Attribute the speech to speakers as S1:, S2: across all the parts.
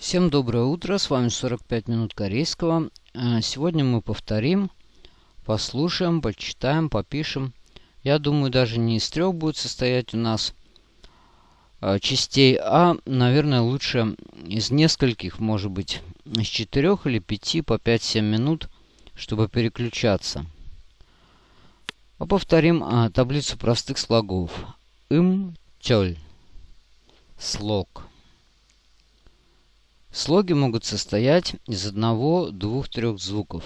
S1: Всем доброе утро, с вами 45 минут корейского. Э, сегодня мы повторим, послушаем, почитаем, попишем. Я думаю, даже не из трех будет состоять у нас э, частей, а, наверное, лучше из нескольких, может быть, из четырех или пяти по 5-7 минут, чтобы переключаться. А повторим а, таблицу простых слогов. Им, тёль. Слог. Слоги могут состоять из одного, двух, трех звуков,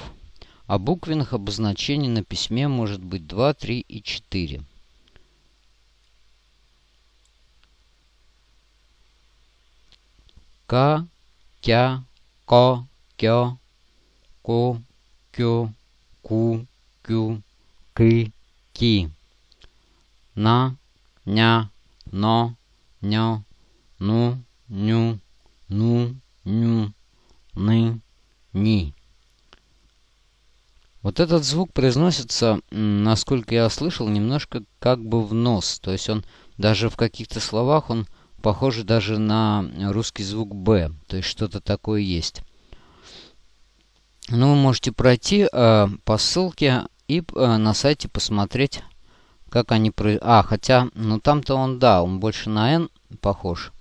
S1: а буквенных обозначений на письме может быть 2, 3 и 4. К, кя, ко, кё, ко, кё, ку, кю, ки, ки. На, ня, но, нё, ну, ню, ну, ню, ны, ни. Вот этот звук произносится, насколько я слышал, немножко как бы в нос. То есть он даже в каких-то словах он похож даже на русский звук «б». То есть что-то такое есть. Ну, вы можете пройти э, по ссылке и э, на сайте посмотреть, как они... Про... А, хотя, ну там-то он, да, он больше на «н» похож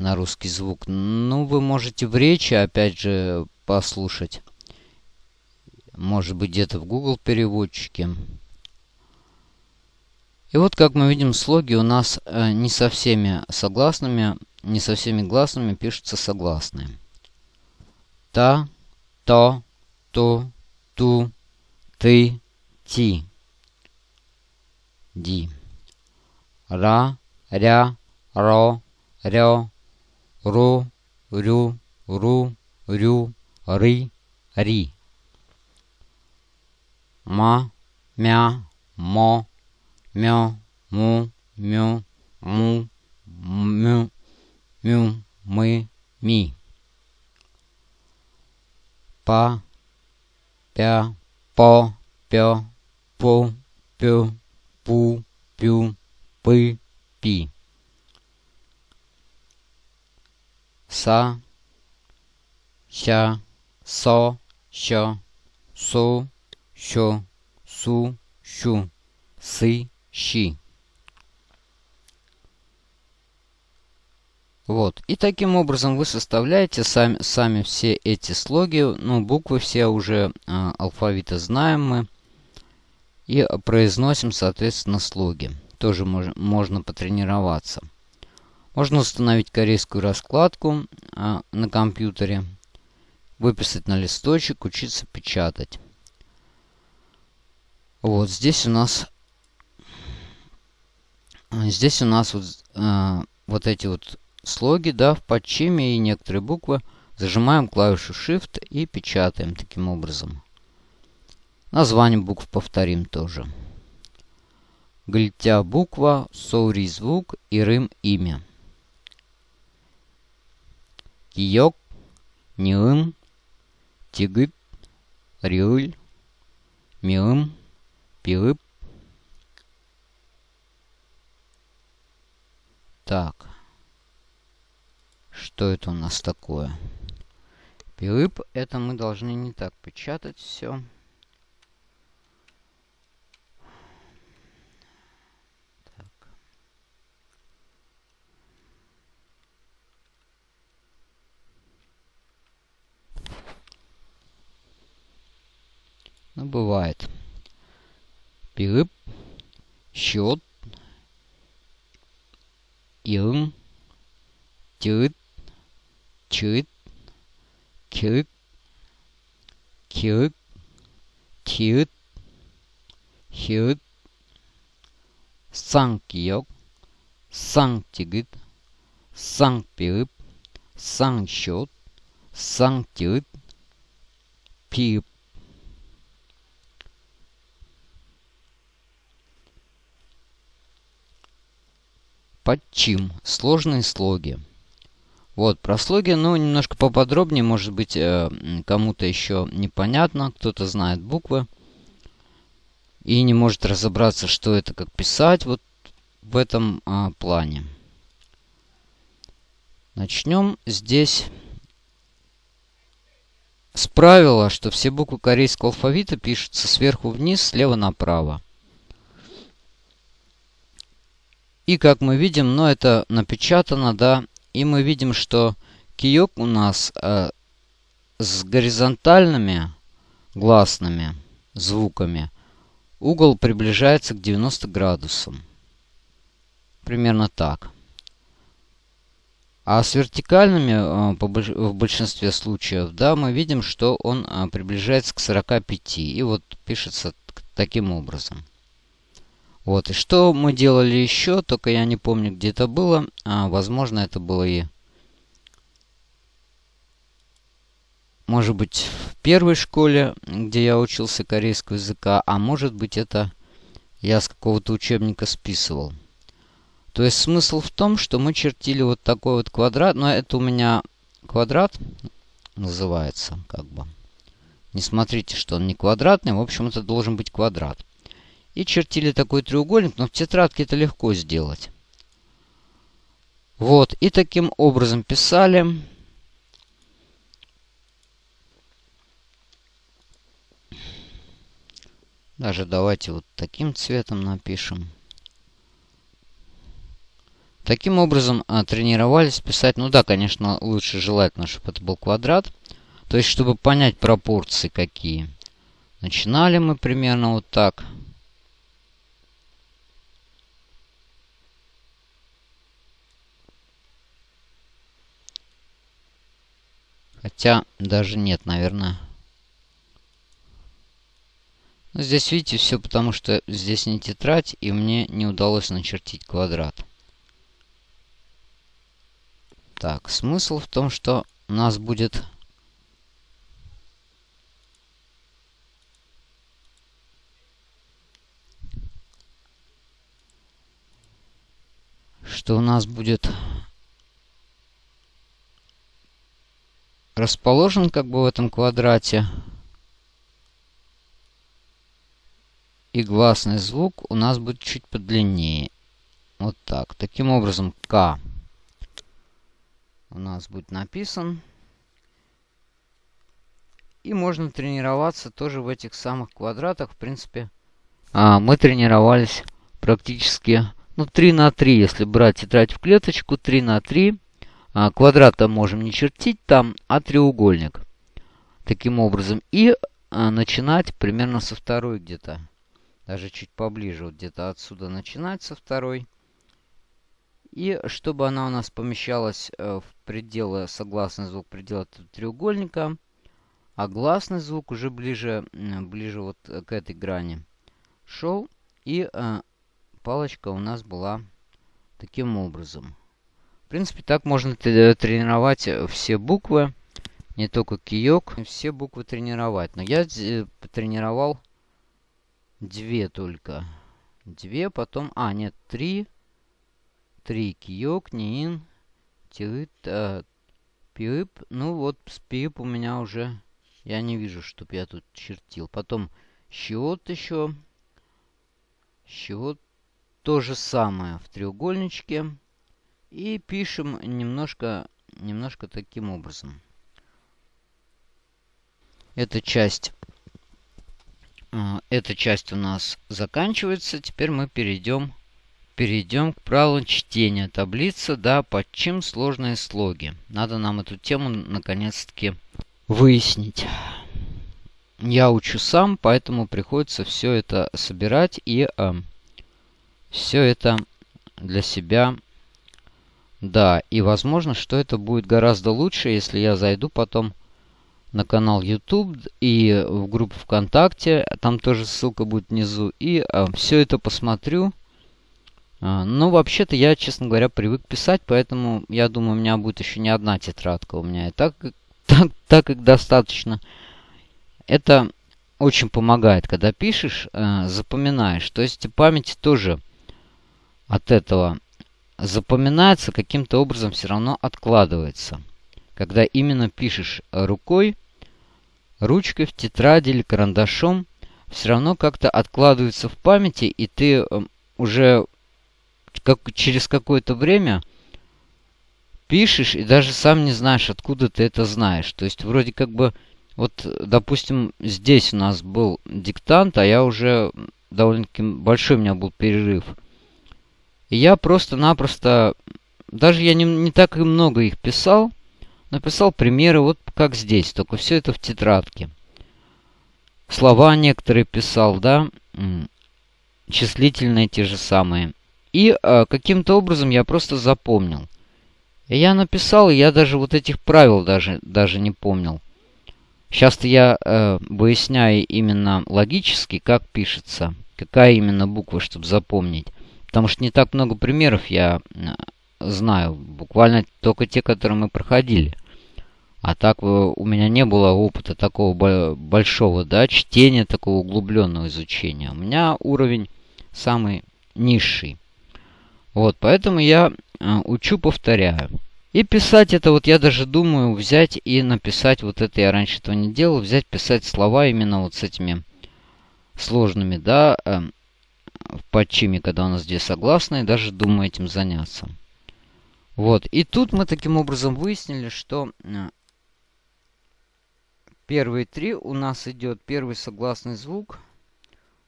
S1: на русский звук. Ну, вы можете в речи, опять же, послушать. Может быть, где-то в Google переводчике. И вот, как мы видим, слоги у нас э, не со всеми согласными, не со всеми гласными пишутся согласные. Та, то, ту, ту, ты, ти. Ди. Ра, ря, ро, рё, ру, рю, ру, рю, ры, ри. Ма, мя, мо, мё, му, мю, му, мю, мю, мы, ми. Па, пя, по, пё, пу, пю, пу, пю, пы, пи. Са, ща, со, що, су, що, су, щу, сы, щи. Вот. И таким образом вы составляете сами, сами все эти слоги. Ну, буквы все уже э, алфавита знаем мы. И произносим, соответственно, слоги. Тоже мож, можно потренироваться. Можно установить корейскую раскладку а, на компьютере, выписать на листочек, учиться печатать. Вот здесь у нас здесь у нас вот, а, вот эти вот слоги, да, в подчиме и некоторые буквы. Зажимаем клавишу Shift и печатаем таким образом. Название букв повторим тоже. Гультя буква, соури звук и рым имя кийок, ньым, тигып, риуль, миым, пилып. Так. Что это у нас такое? Пилып, это мы должны не так печатать все. Ну, бывает. Перып, счет, ирн, тирит, чирит, кирит, кирит, тирит, хирит, сан киок, сан тигит, сан перып, Подчим. Сложные слоги. Вот, про слоги, ну, немножко поподробнее, может быть, э, кому-то еще непонятно, кто-то знает буквы и не может разобраться, что это, как писать, вот в этом э, плане. Начнем здесь с правила, что все буквы корейского алфавита пишутся сверху вниз, слева направо. И как мы видим, но ну, это напечатано, да, и мы видим, что киёк у нас э, с горизонтальными гласными звуками угол приближается к 90 градусам. Примерно так. А с вертикальными э, в большинстве случаев, да, мы видим, что он э, приближается к 45. И вот пишется таким образом. Вот, и что мы делали еще, только я не помню, где это было. А, возможно, это было и... Может быть, в первой школе, где я учился корейского языка, а может быть, это я с какого-то учебника списывал. То есть смысл в том, что мы чертили вот такой вот квадрат. Но это у меня квадрат называется, как бы. Не смотрите, что он не квадратный. В общем, это должен быть квадрат. И чертили такой треугольник, но в тетрадке это легко сделать. Вот, и таким образом писали. Даже давайте вот таким цветом напишем. Таким образом а, тренировались писать. Ну да, конечно, лучше желательно, чтобы это был квадрат. То есть, чтобы понять пропорции какие. Начинали мы примерно вот так. Хотя даже нет, наверное. Но здесь, видите, все потому, что здесь не тетрадь, и мне не удалось начертить квадрат. Так, смысл в том, что у нас будет... Что у нас будет расположен как бы в этом квадрате. И гласный звук у нас будет чуть подлиннее. Вот так. Таким образом, К у нас будет написан. И можно тренироваться тоже в этих самых квадратах. В принципе, а, мы тренировались практически ну, 3 на 3. Если брать тетрадь в клеточку, 3 на 3. А, квадрата можем не чертить там, а треугольник. Таким образом. И а, начинать примерно со второй где-то. Даже чуть поближе. Вот где-то отсюда начинать со второй. И чтобы она у нас помещалась э, в пределы, согласный звук предела треугольника, а гласный звук уже ближе, ближе вот к этой грани шел. И э, палочка у нас была таким образом. В принципе, так можно тренировать э, все буквы, не только киёк, все буквы тренировать. Но я э, тренировал две только. Две, потом... А, нет, три. Три. Киёк, Ниин, Тиыт, э, Пиып. Ну вот, с Пиып у меня уже... Я не вижу, чтоб я тут чертил. Потом Щиот еще. Щиот то же самое в треугольничке. И пишем немножко, немножко таким образом. Эта часть, э, эта часть у нас заканчивается. Теперь мы перейдем, перейдем к правилам чтения. Таблица, да, под чем сложные слоги. Надо нам эту тему наконец-таки выяснить. Я учу сам, поэтому приходится все это собирать и э, все это для себя да, и возможно, что это будет гораздо лучше, если я зайду потом на канал YouTube и в группу ВКонтакте. Там тоже ссылка будет внизу. И а, все это посмотрю. А, но вообще-то я, честно говоря, привык писать, поэтому я думаю, у меня будет еще не одна тетрадка. У меня и так, так, так как достаточно. Это очень помогает, когда пишешь, э, запоминаешь. То есть память тоже от этого запоминается, каким-то образом все равно откладывается. Когда именно пишешь рукой, ручкой в тетради или карандашом, все равно как-то откладывается в памяти, и ты эм, уже как, через какое-то время пишешь, и даже сам не знаешь, откуда ты это знаешь. То есть вроде как бы Вот, допустим, здесь у нас был диктант, а я уже довольно-таки большой у меня был перерыв. Я просто-напросто, даже я не, не так и много их писал, написал примеры вот как здесь, только все это в тетрадке. Слова некоторые писал, да, числительные те же самые. И э, каким-то образом я просто запомнил. Я написал, я даже вот этих правил даже, даже не помнил. Сейчас-то я э, выясняю именно логически, как пишется, какая именно буква, чтобы запомнить. Потому что не так много примеров я знаю. Буквально только те, которые мы проходили. А так э, у меня не было опыта такого большого, да, чтения, такого углубленного изучения. У меня уровень самый низший. Вот, поэтому я э, учу, повторяю. И писать это вот я даже думаю взять и написать вот это, я раньше этого не делал, взять, писать слова именно вот с этими сложными, да, э, в подчиме, когда у нас здесь согласные, даже думаю этим заняться. Вот, и тут мы таким образом выяснили, что э, первые три у нас идет первый согласный звук,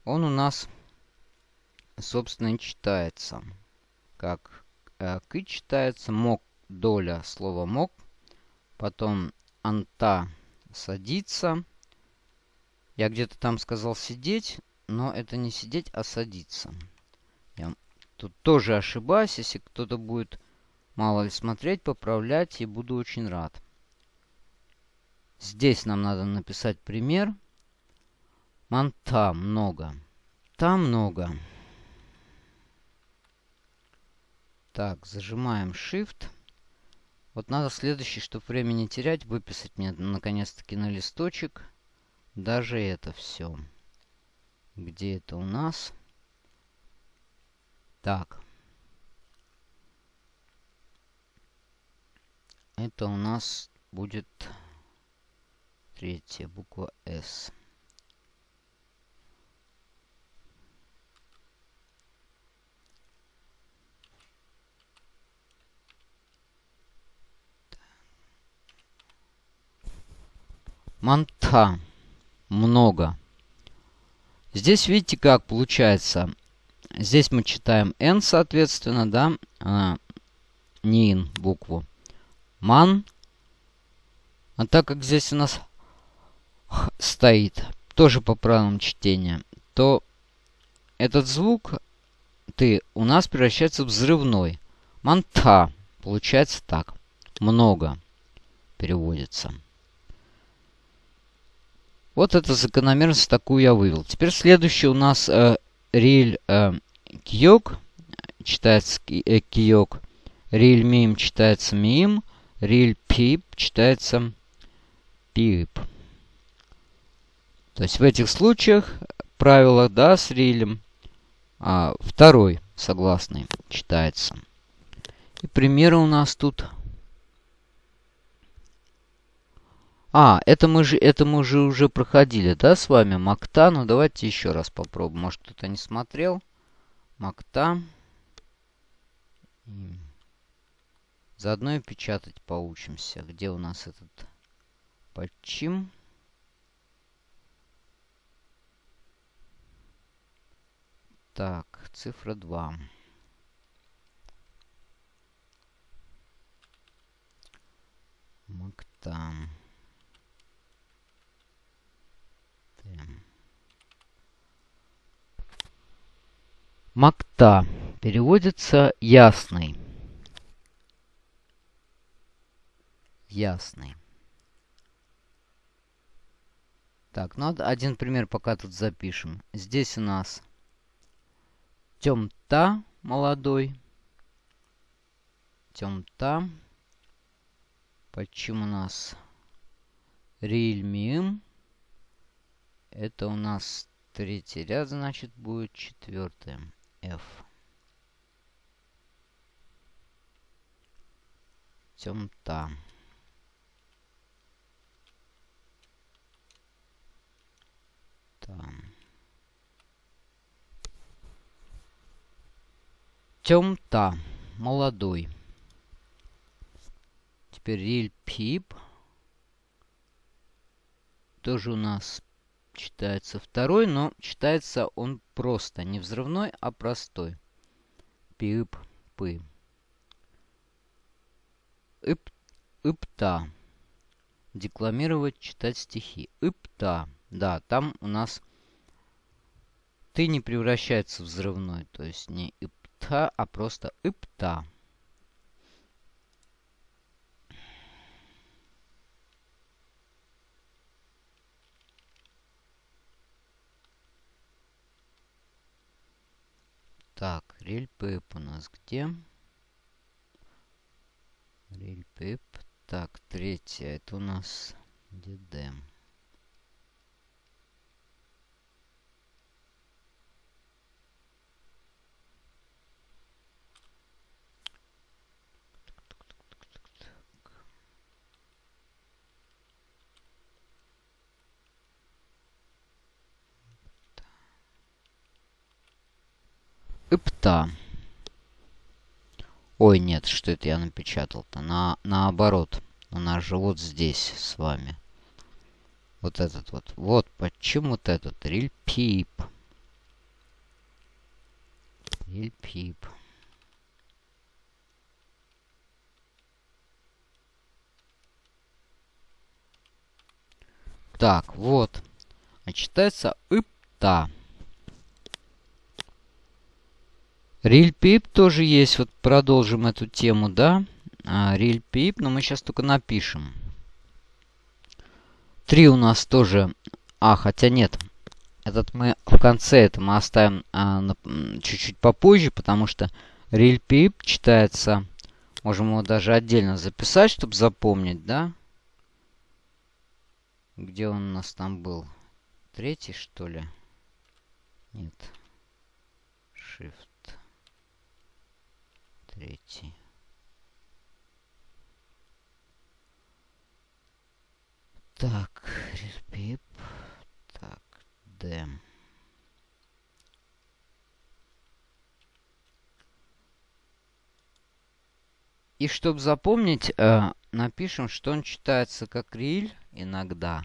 S1: он у нас, собственно, и читается. Как э, к читается, мок доля слова мог. Потом анта садиться. Я где-то там сказал сидеть, но это не сидеть, а садиться. Я тут тоже ошибаюсь. Если кто-то будет мало ли смотреть, поправлять, и буду очень рад. Здесь нам надо написать пример. Манта много. Там много. Так, зажимаем Shift. Вот надо следующий, чтобы время не терять, выписать мне наконец-таки на листочек даже это все. Где это у нас? Так. Это у нас будет третья буква S. Манта. Много. Здесь видите, как получается. Здесь мы читаем N, соответственно, да, а, не ин букву. Ман. А так как здесь у нас стоит, тоже по правилам чтения, то этот звук ты у нас превращается в взрывной. Манта. Получается так. Много переводится. Вот эта закономерность такую я вывел. Теперь следующий у нас э, риль э, киок, читается э, киок. Риль мим читается мим. Риль пип читается пип. То есть в этих случаях правило, да, с рилем, а, второй согласный читается. И примеры у нас тут А, это мы же, это мы же уже проходили, да, с вами? Макта. Ну, давайте еще раз попробуем. Может, кто-то не смотрел. Макта. Заодно и печатать поучимся. Где у нас этот подчим? Так, цифра 2. Макта. Макта переводится ясный. Ясный. Так, ну один пример пока тут запишем. Здесь у нас темта молодой. Темта. Почему у нас рильмим? Это у нас третий ряд, значит, будет четвертый. F. Темта. Там. Темта. Молодой. Теперь риль пип. тоже у нас читается второй, но читается он просто. Не взрывной, а простой. Пип, пы. Ип, ипта. Декламировать, читать стихи. Ипта. Да, там у нас ты не превращается в взрывной. То есть не ипта, а просто ипта. Так, рельпэп у нас где? Рельпэп. Так, третья. Это у нас дедем. Ипта. Ой, нет, что это я напечатал-то? На, наоборот. У нас же вот здесь с вами. Вот этот вот. Вот почему вот этот. Рильпип. Рильпип. Так, вот. А читается ипта. Рильпип тоже есть. Вот продолжим эту тему, да? А, Рильпип, но мы сейчас только напишем. Три у нас тоже... А, хотя нет. Этот мы в конце это мы оставим а, чуть-чуть попозже, потому что Рильпип читается... Можем его даже отдельно записать, чтобы запомнить, да? Где он у нас там был? Третий, что ли? Нет. Shift третий. Так, пип. Так, Д. И чтобы запомнить, э, напишем, что он читается как риль иногда.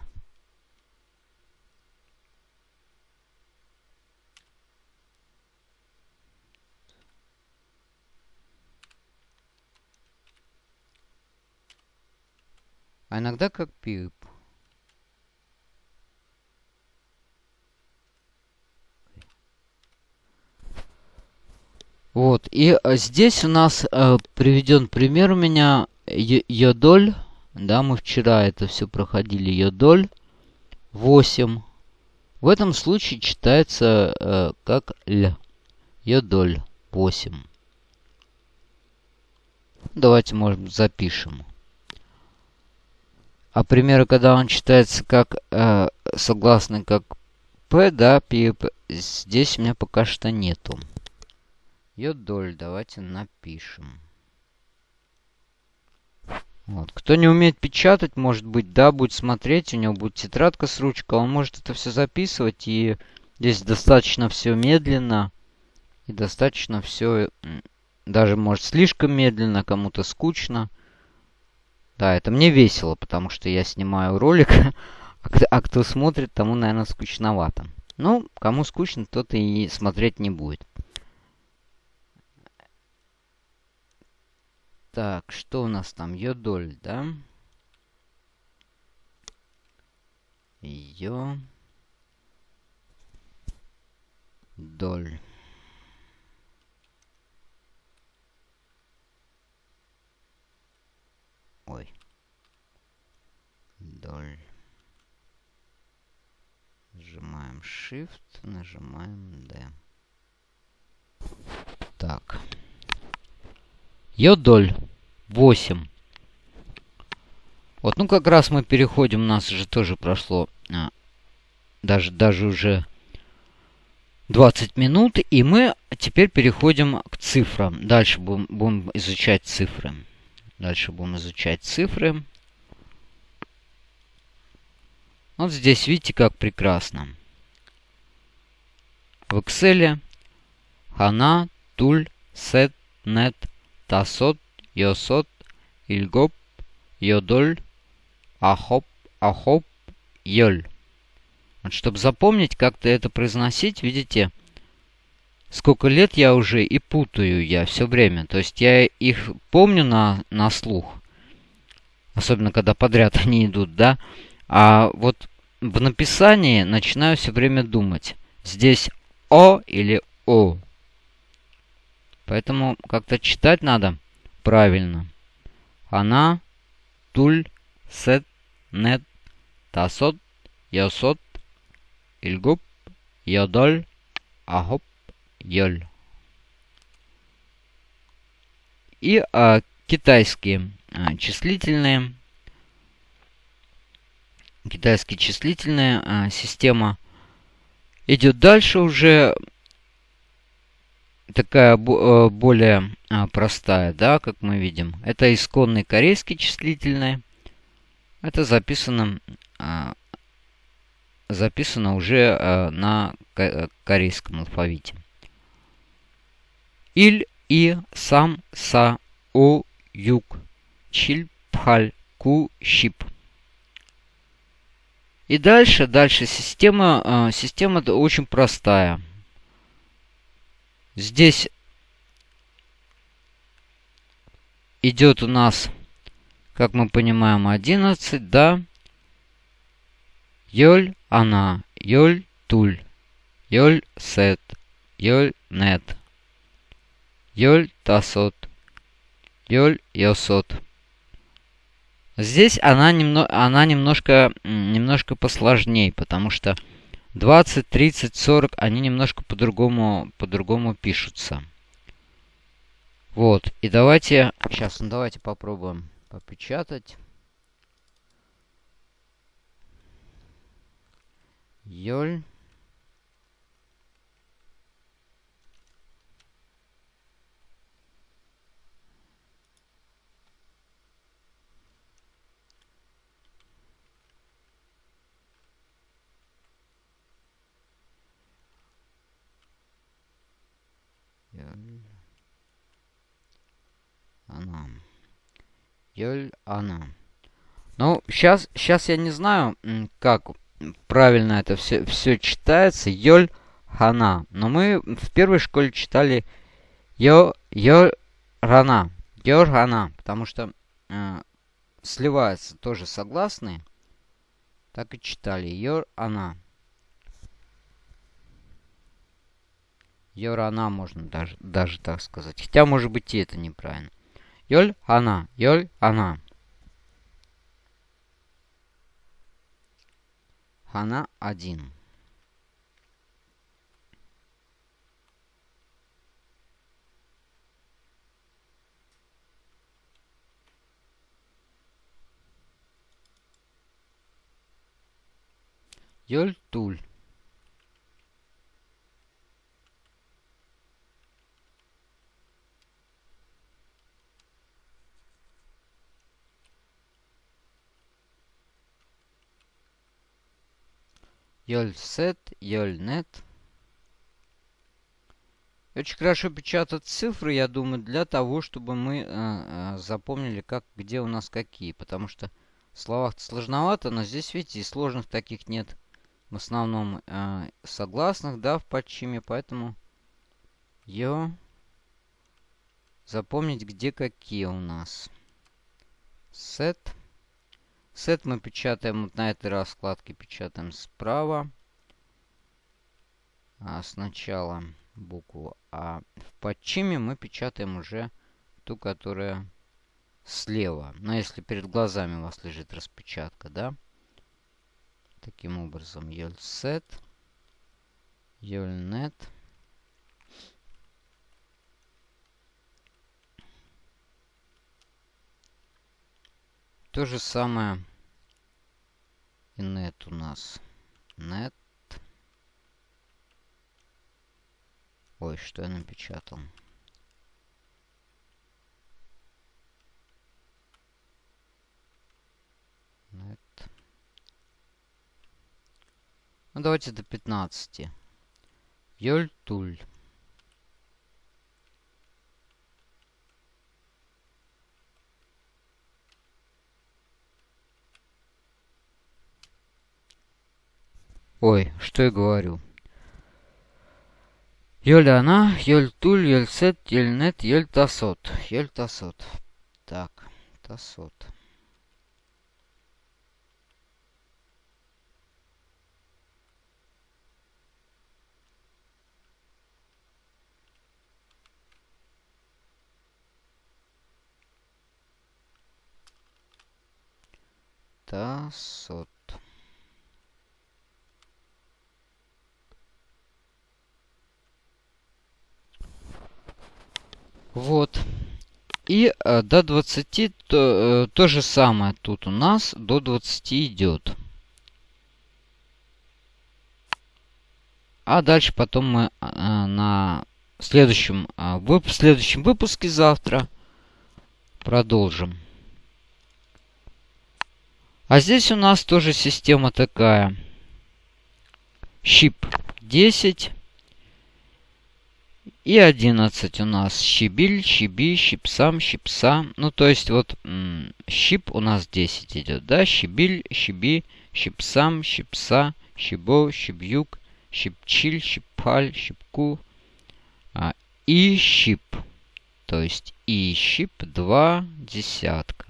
S1: А иногда как пип. Вот, и э, здесь у нас э, приведен пример у меня йодоль. Да, мы вчера это все проходили. Йодоль 8. В этом случае читается э, как л. Йодоль 8. Давайте, может запишем. А примеры, когда он читается как э, согласный как П, да, П, здесь у меня пока что нету. Йодоль, давайте напишем. Вот. Кто не умеет печатать, может быть, да, будет смотреть, у него будет тетрадка с ручкой, он может это все записывать, и здесь достаточно все медленно, и достаточно все, даже может слишком медленно, кому-то скучно. Да, это мне весело, потому что я снимаю ролик, а, а кто смотрит, тому, наверное, скучновато. Ну, кому скучно, тот и смотреть не будет. Так, что у нас там? Йодоль, да? Йо... Доль. Ой. Доль. Нажимаем Shift, нажимаем D. Так. Йодоль 8. Вот, ну как раз мы переходим, у нас же тоже прошло а, даже, даже уже 20 минут, и мы теперь переходим к цифрам. Дальше будем, будем изучать цифры. Дальше будем изучать цифры. Вот здесь видите, как прекрасно. В Excel Хана, Туль, Сет, Нет, Тасот, Йосот, Ильгоп, Йодоль, Ахоп, Ахоп Йоль. Вот, чтобы запомнить, как-то это произносить, видите, сколько лет я уже и путаю я все время. То есть я их помню на, на слух. Особенно, когда подряд они идут, да. А вот в написании начинаю все время думать. Здесь О или О. Поэтому как-то читать надо правильно. Она, туль, сет, нет, тасот, йосот, ильгуп, йодоль, ахоп, йоль. И а, китайские а, числительные. Китайские числительная а, система идет дальше уже такая э, более а, простая, да, как мы видим. Это исконный корейский числительный. Это записано, а, записано уже а, на корейском алфавите. Иль, и, сам, са, о, юг, чиль, пхаль, ку, щип. И дальше, дальше система, система очень простая. Здесь идет у нас, как мы понимаем, 11, да? Йоль она, йоль туль, йоль сет, йоль нет, йоль тасот, йоль йосот. Здесь она, немно, она немножко, немножко посложнее, потому что 20, 30, 40, они немножко по-другому по-другому пишутся. Вот, и давайте, сейчас, ну давайте попробуем попечатать. Йоль. Она. Йоль она. Ну, сейчас, сейчас я не знаю, как правильно это все, все читается. Йоль хана. Но мы в первой школе читали йо, йо рана. Йор хана. Потому что э, сливаются тоже согласные. Так и читали. Йор она. Йорана можно даже, даже так сказать. Хотя, может быть, и это неправильно. Йоль она. Йоль она. Хана один. Йоль туль. Йольсет, Йольнет. Очень хорошо печатать цифры, я думаю, для того, чтобы мы э, э, запомнили, как, где у нас какие. Потому что в словах сложновато, но здесь, видите, сложных таких нет. В основном э, согласных, да, в подчиме, поэтому йо запомнить, где какие у нас. Сет. Сет мы печатаем вот на этой раскладке, печатаем справа. А сначала букву А. В подчиме мы печатаем уже ту, которая слева. Но если перед глазами у вас лежит распечатка, да? Таким образом, Йольсет, Йольнет. То же самое и нет у нас. Нет. Ой, что я напечатал? Нет. Ну, давайте до 15. Йольтуль. Ой, что я говорю. Йоль она, йоль туль, йоль сет, йоль нет, йоль тасот. Йоль тасот. Так, тасот. Тасот. Вот. И э, до 20 то, э, то же самое тут у нас до 20 идет. А дальше потом мы э, на следующем, э, в следующем выпуске завтра продолжим. А здесь у нас тоже система такая. Щип 10. И 11 у нас щебиль, щеби, щипсам, щипса. Ну, то есть вот щип у нас 10 идет, да? Щебиль, щеби, щипсам, щипса, щебо, щебюк, щипчиль, щипаль, щипку. А, и щип. То есть и щип 2 десятка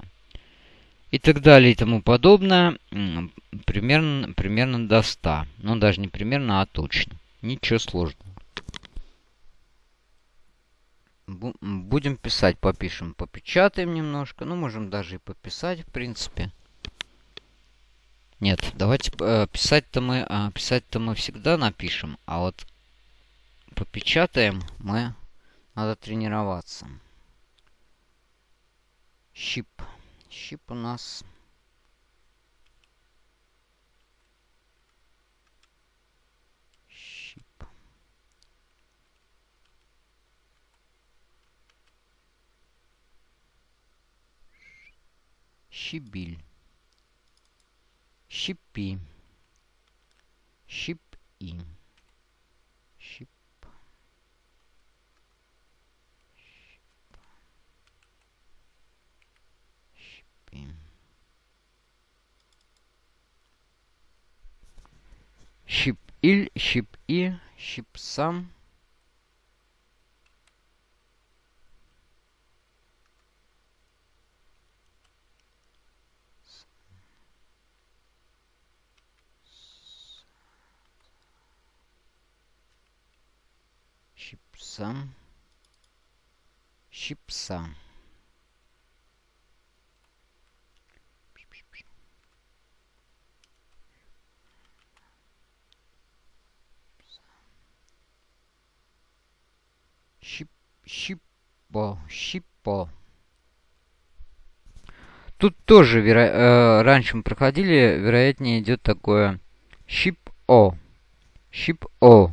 S1: и так далее и тому подобное, примерно, примерно до 100. Ну, даже не примерно, а точно. Ничего сложного. Будем писать, попишем, попечатаем немножко. Ну, можем даже и пописать, в принципе. Нет, давайте э, писать-то мы, э, писать-то мы всегда напишем, а вот попечатаем мы надо тренироваться. Щип. Щип у нас... Щебиль. Щипи. Щип-и. Щипи. Щип-иль, щип-и, щип-сам. Щипсам. Щипса. Щипо, щипо. Тут тоже веро... э, раньше мы проходили, вероятнее идет такое щип-о. Щип-о.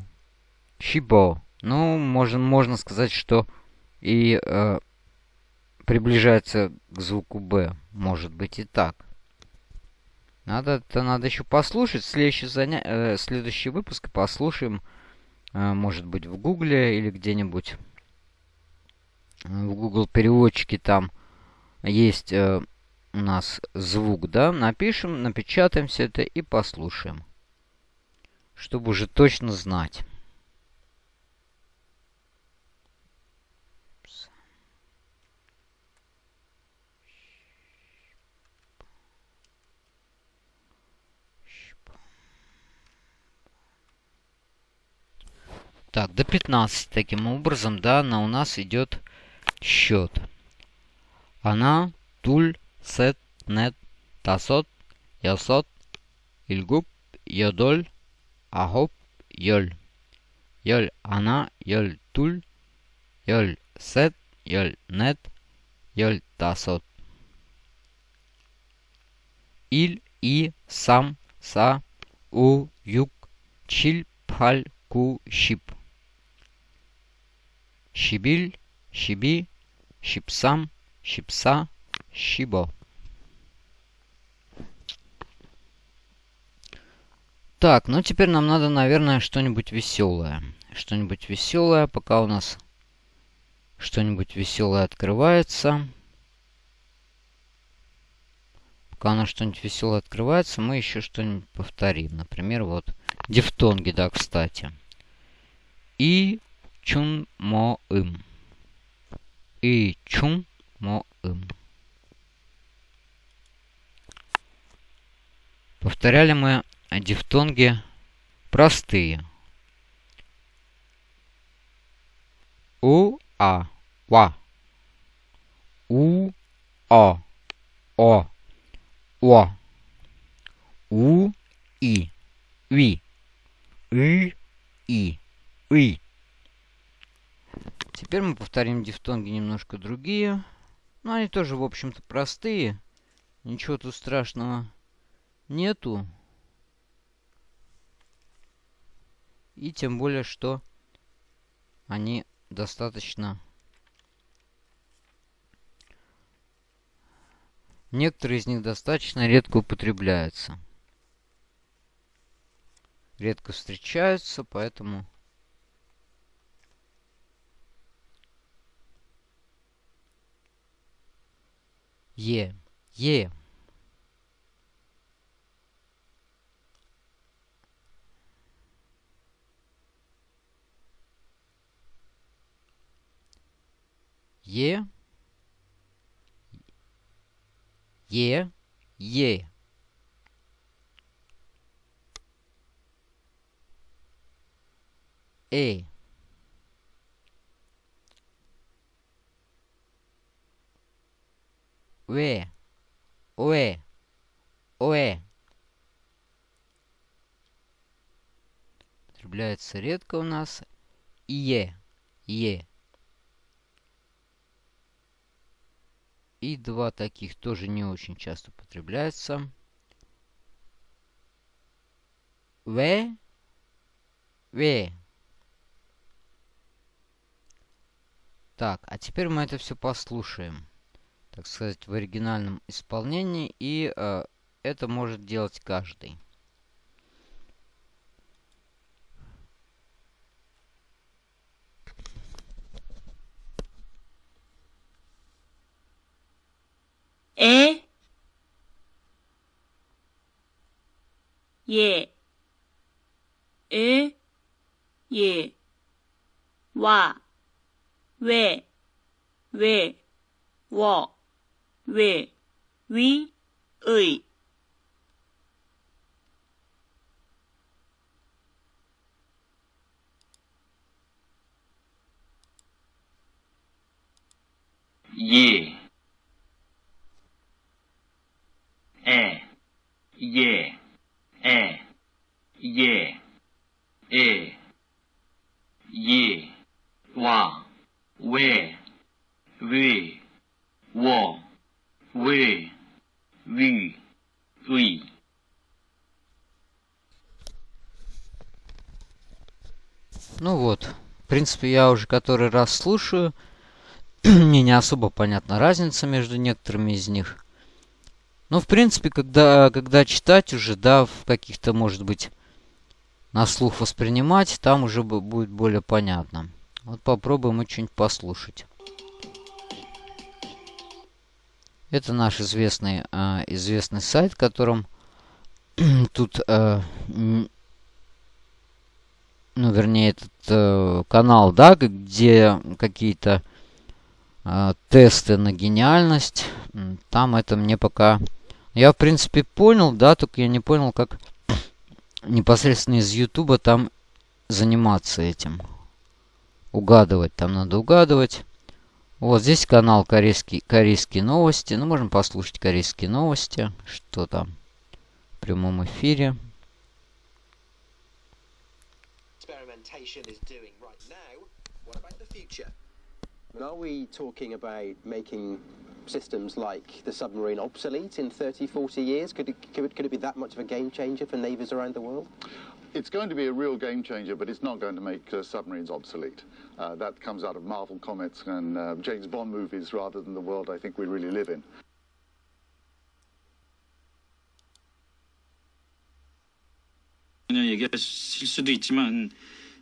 S1: Щипо. Ну, можно, можно сказать, что и э, приближается к звуку Б. Может быть и так. Надо, это надо еще послушать. Следующий, заня... э, следующий выпуск послушаем. Э, может быть в Гугле или где-нибудь в Google переводчике там есть э, у нас звук, да, напишем, напечатаем все это и послушаем. Чтобы уже точно знать. Так, до 15 таким образом, да, на у нас идет счет. Она, туль, сет, нет, тасот, ясот, ильгуб, йодоль, ахоп, йоль. Йоль она, йоль туль, йоль сет, йоль нет, йоль тасот. Иль, и, сам, са, у, юг, чиль, пхаль, ку, щип. Щибиль, щиби, щипсам, щипса, щибо. Так, ну теперь нам надо, наверное, что-нибудь веселое. Что-нибудь веселое, пока у нас что-нибудь веселое открывается. Пока у нас что-нибудь веселое открывается, мы еще что-нибудь повторим. Например, вот Дифтонги, да, кстати. И чун мо им. И чун мо им. Повторяли мы дифтонги простые. У, а, ва. У, о, о, о. У, и, ви. И, и, и. Теперь мы повторим дифтонги немножко другие. Но они тоже, в общем-то, простые. Ничего тут страшного нету. И тем более, что они достаточно... Некоторые из них достаточно редко употребляются. Редко встречаются, поэтому... Е. Е. Е. Е. Е. Э. Вэ. Уэ. Уэ. Употребляется редко у нас. Е. Е. И два таких тоже не очень часто употребляются. В. В. Так, а теперь мы это все послушаем Так сказать, в оригинальном исполнении. И э, это может делать каждый.
S2: 에, 예, 에, 예, 와, 왜, 왜, 워, 왜, 위, 의.
S3: 예, 에, 예, 에, 예, 에, 예, 와, 왜, 왜, 워, вы, ви, вы.
S1: Ну вот, в принципе, я уже который раз слушаю. Мне не особо понятна разница между некоторыми из них. Но, в принципе, когда, когда читать уже, да, в каких-то, может быть, на слух воспринимать, там уже будет более понятно. Вот попробуем и что-нибудь послушать. Это наш известный, э, известный сайт, которым тут, э, ну, вернее, этот э, канал, да, где какие-то э, тесты на гениальность. Там это мне пока... Я, в принципе, понял, да, только я не понял, как непосредственно из Ютуба там заниматься этим. Угадывать, там надо угадывать. Вот здесь канал корейский, корейские новости. Ну, можем послушать корейские новости. Что там в прямом эфире.
S4: Are we talking about making systems like the submarine obsolete in 30, 40 years? Could it, could it, could it be that much of a game changer for navies around the world?
S5: It's going to be a real game changer, but it's not going to make uh, submarines obsolete. Uh, that comes out of Marvel comics and uh, James Bond movies rather than the world I think we really live in.
S6: 얘기하실 수도 있지만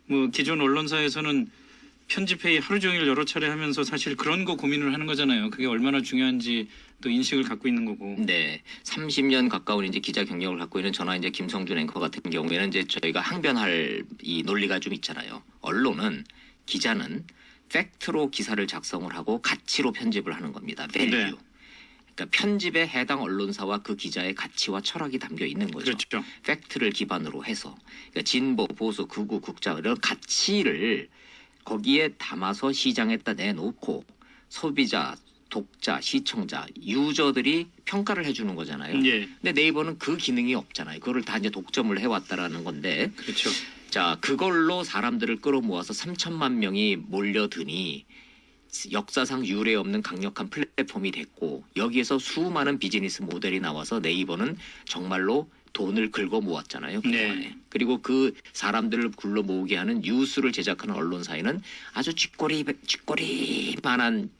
S6: 뭐 기존 언론사에서는 편집회의 하루 종일 여러 차례 하면서 사실 그런 거 고민을 하는 거잖아요. 그게 얼마나 중요한지 또 인식을 갖고 있는 거고.
S7: 네, 30년 가까운 이제 기자 경력을 갖고 있는 저나 이제 김성준 앵커 같은 경우에는 이제 저희가 항변할 이 논리가 좀 있잖아요. 언론은 기자는 팩트로 기사를 작성을 하고 가치로 편집을 하는 겁니다. 밸류.
S6: 네.
S7: 그러니까 편집에 해당 언론사와 그 기자의 가치와 철학이 담겨 있는 거죠.
S6: 그렇죠.
S7: 팩트를 기반으로 해서 그러니까 진보, 보수, 극우, 국자 이런 가치를 거기에 담아서 시장에다 내놓고 소비자, 독자, 시청자, 유저들이 평가를 해주는 거잖아요.
S6: 예,
S7: 근데 네이버는 그 기능이 없잖아요. 그거를 다 이제 독점을 해왔다라는 건데
S6: 그렇죠.
S7: 자 그걸로 사람들을 끌어모아서 3천만 명이 몰려드니 역사상 유례 없는 강력한 플랫폼이 됐고 여기에서 수많은 비즈니스 모델이 나와서 네이버는 정말로 돈을 긁어 모았잖아요. 그동안에.
S6: 네.
S7: 그리고 그 사람들을 굴러 모으게 하는 뉴스를 제작하는 언론사에는 아주 쥐꼬리 쥐꼬리만한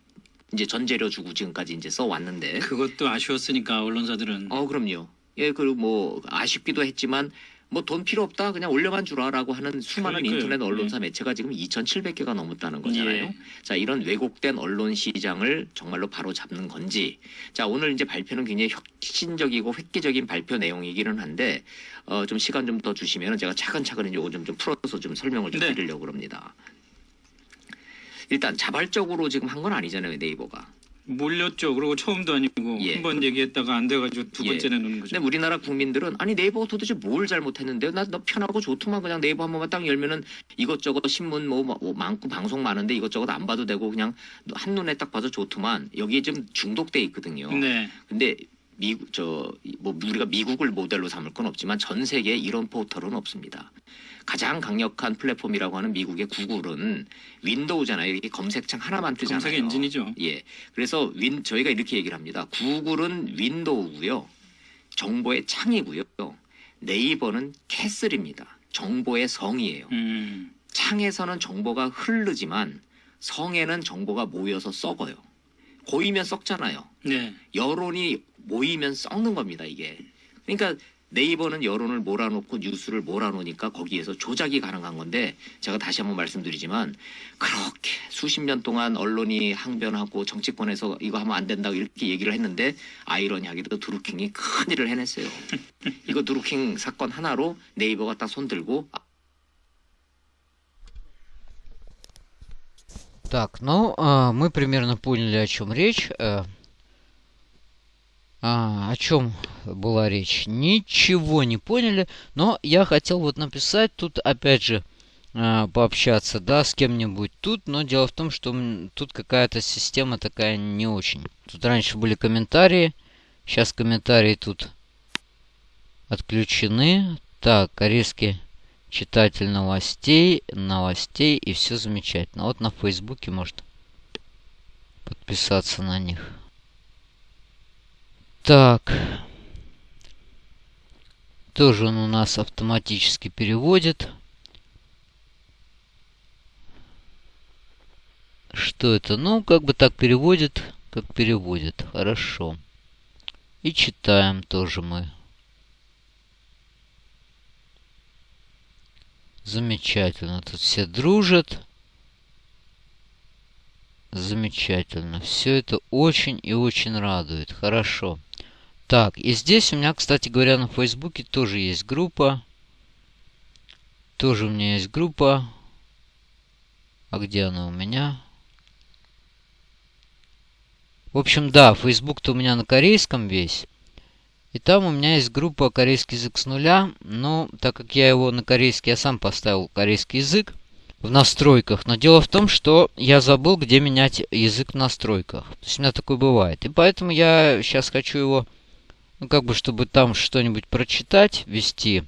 S7: 이제 전재료 주고 지금까지 이제 써 왔는데
S6: 그것도 아쉬웠으니까 언론사들은
S7: 어 그럼요. 예 그리고 뭐 아쉽기도 했지만 뭐 돈 필요 없다 그냥 올려만 주라라고 하는 수많은
S6: 그러니까요.
S7: 인터넷 언론사 매체가 지금 2,700개가 넘었다는 거잖아요.
S6: 예.
S7: 자 이런 왜곡된 언론 시장을 정말로 바로 잡는 건지 자 오늘 이제 발표는 굉장히 혁신적이고 획기적인 발표 내용이기는 한데 어, 좀 시간 좀 더 주시면 제가 차근차근 이거 좀, 좀 풀어서 좀 설명을 좀
S6: 네.
S7: 드리려고 합니다. 일단 자발적으로 지금 한 건 아니잖아요 네이버가.
S6: 몰렸죠. 그리고 처음도 아니고
S7: 예.
S6: 한번 얘기했다가 안 돼가지고 두
S7: 예.
S6: 번째 내놓는 거죠.
S7: 근데 우리나라 국민들은 아니 네이버가 도대체 뭘 잘못했는데요? 나너 편하고 좋더만 그냥 네이버 한 번만 딱 열면은 이것저것 신문 뭐, 뭐 많고 방송 많은데 이것저것 안 봐도 되고 그냥 한 눈에 딱 봐도 좋더만 여기에 좀 중독돼 있거든요.
S6: 네,
S7: 근데 미국 저뭐 우리가 미국을 모델로 삼을 건 없지만 전 세계에 이런 포털은 없습니다. 가장 강력한 플랫폼이라고 하는 미국의 구글은 윈도우잖아요. 이게 검색창 하나만 뜨잖아요.
S6: 검색 엔진이죠.
S7: 예. 그래서 윈 저희가 이렇게 얘기를 합니다. 구글은 윈도우고요. 정보의 창이고요. 네이버는 캐슬입니다. 정보의 성이에요.
S6: 음,
S7: 창에서는 정보가 흐르지만 성에는 정보가 모여서 썩어요. 고이면 썩잖아요.
S6: 네,
S7: 여론이 모이면 썩는 겁니다, 이게. 그러니까 네이버는 여론을 몰아놓고 뉴스를 몰아놓으니까 거기에서 조작이 가능한 건데 제가 다시 한번 말씀드리지만 그렇게 수십 년 동안 언론이 항변하고 정치권에서 이거 하면 안 된다고 이렇게 얘기를 했는데 아이러니하게도 드루킹이 큰 일을 해냈어요. 이거 드루킹 사건 하나로 네이버가 딱 손들고
S1: Так, ну, а, мы примерно поняли, о чем речь. Э, а, о чем была речь? Ничего не поняли, но я хотел вот написать тут, опять же, а, пообщаться, да, с кем-нибудь тут, но дело в том, что тут какая-то система такая не очень. Тут раньше были комментарии, сейчас комментарии тут отключены. Так, корейский читатель новостей, новостей, и все замечательно. Вот на Фейсбуке может подписаться на них. Так. Тоже он у нас автоматически переводит. Что это? Ну, как бы так переводит, как переводит. Хорошо. И читаем тоже мы. Замечательно. Тут все дружат. Замечательно. Все это очень и очень радует. Хорошо. Так, и здесь у меня, кстати говоря, на Фейсбуке тоже есть группа. Тоже у меня есть группа. А где она у меня? В общем, да, Facebook-то у меня на корейском весь. И там у меня есть группа корейский язык с нуля, но так как я его на корейский, я сам поставил корейский язык в настройках. Но дело в том, что я забыл, где менять язык в настройках. То есть у меня такое бывает. И поэтому я сейчас хочу его, ну как бы, чтобы там что-нибудь прочитать, вести.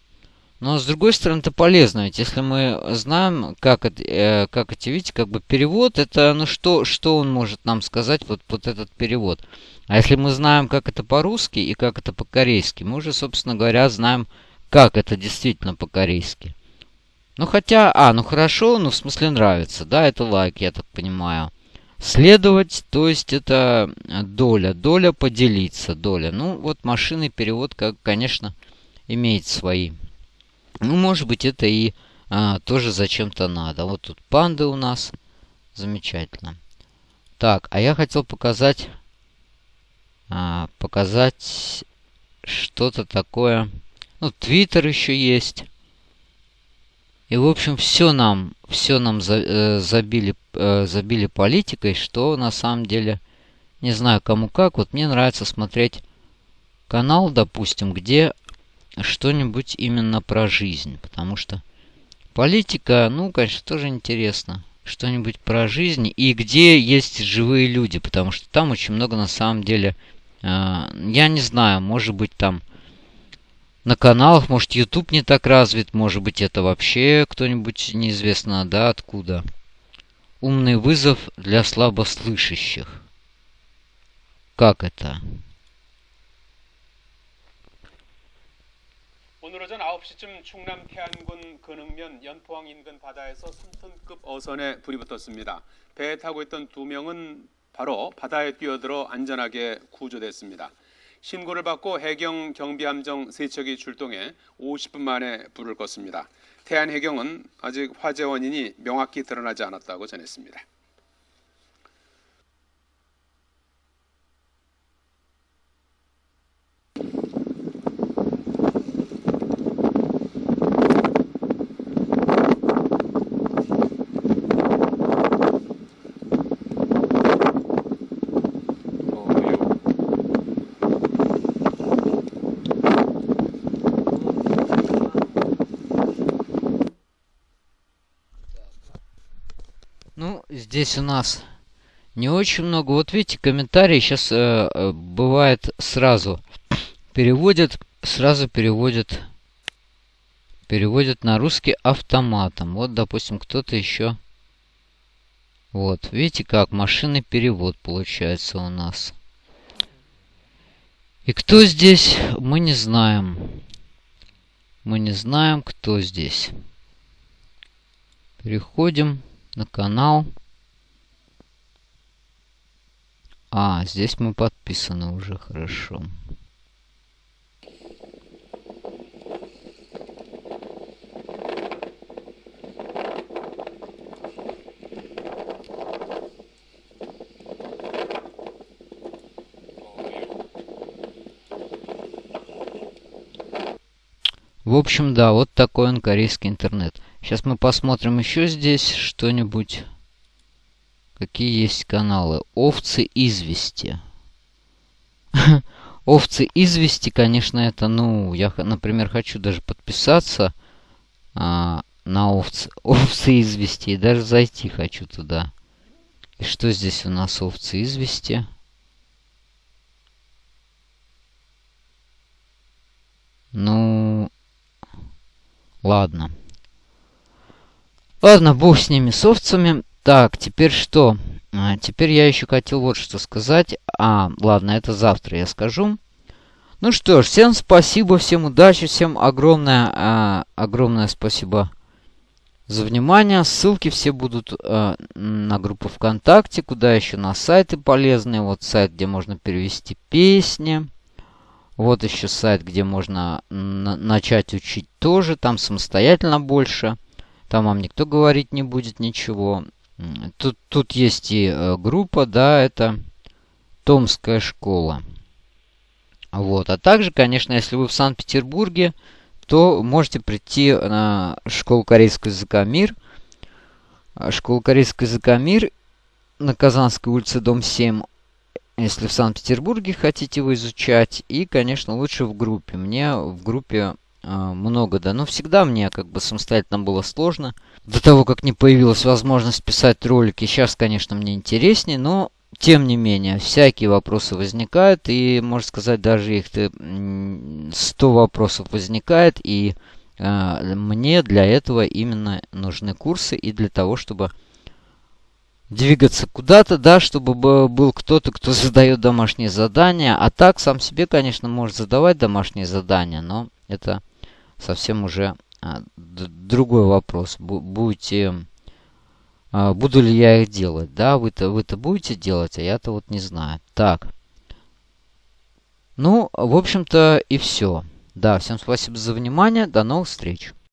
S1: Но с другой стороны, это полезно, ведь если мы знаем, как, э, как эти, видите, как бы перевод, это, ну что, что он может нам сказать, вот, вот этот перевод. А если мы знаем, как это по-русски и как это по-корейски, мы уже, собственно говоря, знаем, как это действительно по-корейски. Ну хотя, а, ну хорошо, ну в смысле нравится, да, это лайк, я так понимаю. Следовать, то есть это доля, доля поделиться, доля. Ну вот машинный перевод, как, конечно, имеет свои. Ну, может быть, это и а, тоже зачем-то надо. Вот тут панды у нас Замечательно. Так, а я хотел показать... А, показать что-то такое... Ну, Твиттер еще есть. И, в общем, все нам, все нам за, э, забили, э, забили политикой, что на самом деле, не знаю кому как. Вот мне нравится смотреть канал, допустим, где что-нибудь именно про жизнь. Потому что политика, ну, конечно, тоже интересно. Что-нибудь про жизнь и где есть живые люди. Потому что там очень много на самом деле, э, я не знаю, может быть там на каналах, может YouTube не так развит, может быть это вообще кто-нибудь неизвестно, да, откуда. Умный вызов для слабослышащих. Как это?
S8: 오늘 오전 9시쯤 충남 태안군 근흥면 연포항 인근 바다에서 3톤급 어선에 불이 붙었습니다. 배에 타고 있던 두 명은 바로 바다에 뛰어들어 안전하게 구조됐습니다. 신고를 받고 해경 경비함정 세 척이 출동해 50분 만에 불을 껐습니다. 태안해경은 아직 화재 원인이 명확히 드러나지 않았다고 전했습니다.
S1: Здесь у нас не очень много. Вот видите, комментарии сейчас э, э, бывает сразу переводят, сразу переводят, переводят на русский автоматом. Вот, допустим, кто-то еще. Вот, видите, как машинный перевод получается у нас. И кто здесь, мы не знаем. Мы не знаем, кто здесь. Переходим на канал. А, здесь мы подписаны уже хорошо. В общем, да, вот такой он корейский интернет. Сейчас мы посмотрим еще здесь что-нибудь. Какие есть каналы? Овцы извести. Овцы извести, конечно, это, ну, я, например, хочу даже подписаться а, на овцы, овцы извести. И даже зайти хочу туда. И что здесь у нас овцы извести? Ну, ладно. Ладно, бог с ними, с овцами. Так, теперь что? А, теперь я еще хотел вот что сказать. А, ладно, это завтра я скажу. Ну что ж, всем спасибо, всем удачи, всем огромное, а, огромное спасибо за внимание. Ссылки все будут а, на группу ВКонтакте, куда еще на сайты полезные. Вот сайт, где можно перевести песни. Вот еще сайт, где можно начать учить тоже. Там самостоятельно больше. Там вам никто говорить не будет ничего. Тут, тут есть и э, группа, да, это Томская школа. Вот. А также, конечно, если вы в Санкт-Петербурге, то можете прийти на школу корейского языка «Мир». А, школа корейского языка «Мир» на Казанской улице, дом 7. Если в Санкт-Петербурге хотите его изучать. И, конечно, лучше в группе. Мне в группе много, да. Но всегда мне как бы самостоятельно было сложно. До того, как не появилась возможность писать ролики, сейчас, конечно, мне интереснее, но тем не менее, всякие вопросы возникают, и, можно сказать, даже их 100 вопросов возникает, и э, мне для этого именно нужны курсы, и для того, чтобы двигаться куда-то, да, чтобы был кто-то, кто задает домашние задания, а так сам себе, конечно, может задавать домашние задания, но это совсем уже а, другой вопрос. Будете... А, буду ли я их делать? Да, вы-то вы -то будете делать, а я-то вот не знаю. Так. Ну, в общем-то и все. Да, всем спасибо за внимание. До новых встреч.